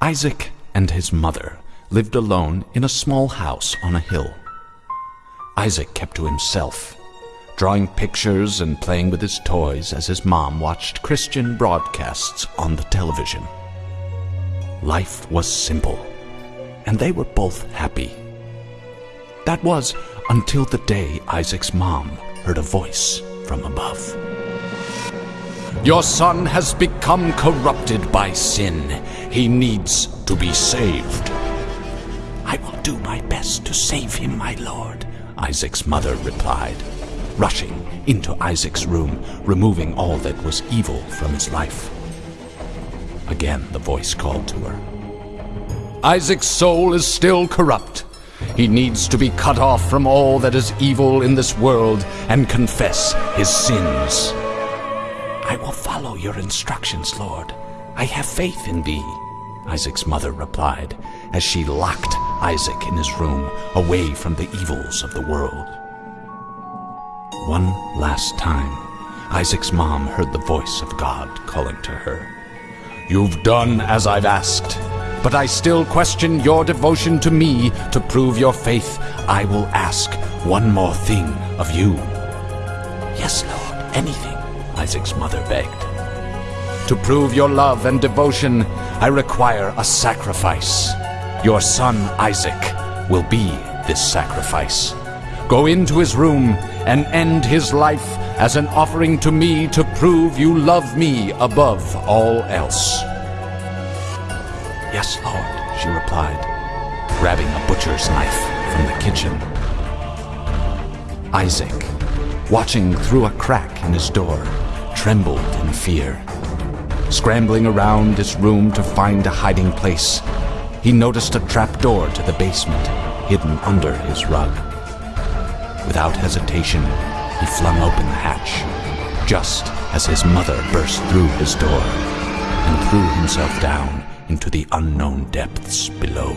Isaac and his mother lived alone in a small house on a hill. Isaac kept to himself, drawing pictures and playing with his toys as his mom watched Christian broadcasts on the television. Life was simple, and they were both happy. That was until the day Isaac's mom heard a voice from above. Your son has become corrupted by sin. He needs to be saved. I will do my best to save him, my lord, Isaac's mother replied, rushing into Isaac's room, removing all that was evil from his life. Again, the voice called to her. Isaac's soul is still corrupt. He needs to be cut off from all that is evil in this world and confess his sins. I will follow your instructions, Lord. I have faith in thee, Isaac's mother replied as she locked Isaac in his room away from the evils of the world. One last time, Isaac's mom heard the voice of God calling to her. You've done as I've asked, but I still question your devotion to me to prove your faith. I will ask one more thing of you. Yes, Lord, anything, Isaac's mother begged. To prove your love and devotion, I require a sacrifice. Your son Isaac will be this sacrifice. Go into his room and end his life as an offering to me to prove you love me above all else. Yes, Lord, she replied, grabbing a butcher's knife from the kitchen. Isaac, watching through a crack in his door, trembled in fear. Scrambling around his room to find a hiding place, he noticed a trap door to the basement hidden under his rug. Without hesitation, he flung open the hatch, just as his mother burst through his door and threw himself down into the unknown depths below.